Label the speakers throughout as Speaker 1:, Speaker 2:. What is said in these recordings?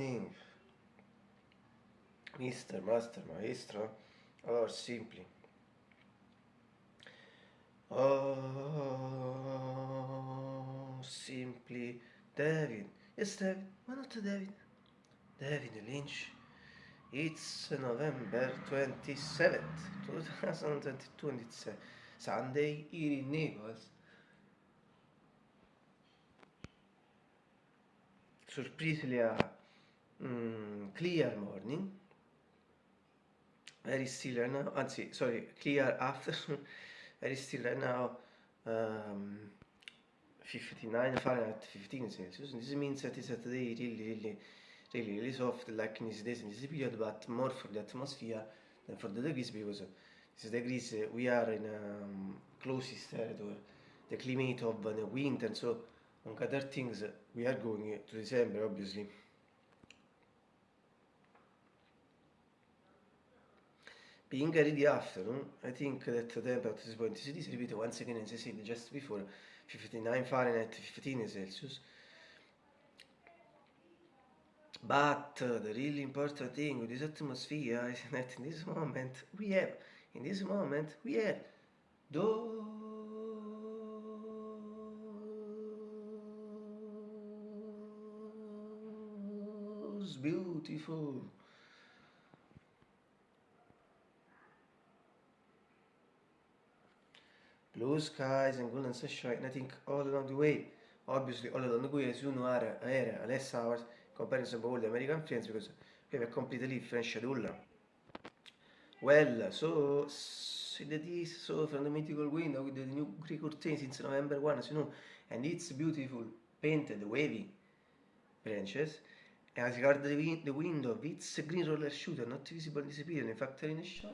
Speaker 1: morning, Mr. Master Maestro, or simply. Oh, simply David. Yes, David. Why not David? David Lynch. It's November 27th, 2022, and it's Sunday here in Naples. Surprisingly, a mm, clear morning. Very still right now. Anzi, sorry, clear afternoon. Very still right now. Um, 59 Fahrenheit, 15 Celsius. This means that it's a day really, really, really, really soft, like in this days in this period, but more for the atmosphere than for the degrees because this degrees we are in um, closest territory, the climate of the winter, so on other things we are going to December obviously. Being early afternoon, I think that the temperature at this point is repeated once again as I said just before 59 Fahrenheit, 15 Celsius. But the really important thing with this atmosphere is that in this moment we have, in this moment we have those beautiful blue skies and golden sunshine, I think all along the way, obviously all along the way, as you know, are, are less hours comparison to all the American friends because we have a completely different schedule. Well, so that is so from the mythical window with the new Greek curtain since November 1, as you know, and it's beautiful painted wavy branches. As regards the, the window, it's a green roller shooter, not visible disappearing, in fact, in a shot.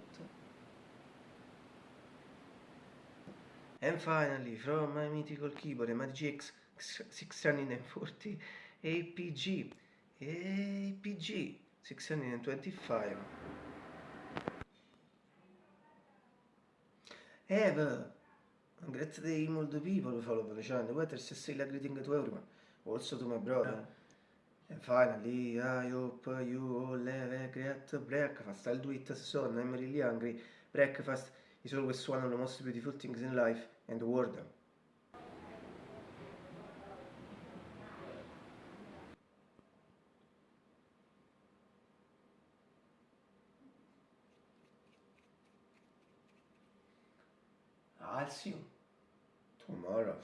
Speaker 1: And finally, from my mythical keyboard, a GX 640 APG, APG 625. Have a great day, the people who follow the channel. Whether to say a greeting to everyone, also to my brother. And finally, I hope you all have a great breakfast. I'll do it soon, I'm really hungry. Breakfast is always one of the most beautiful things in life and the world. I'll see you tomorrow.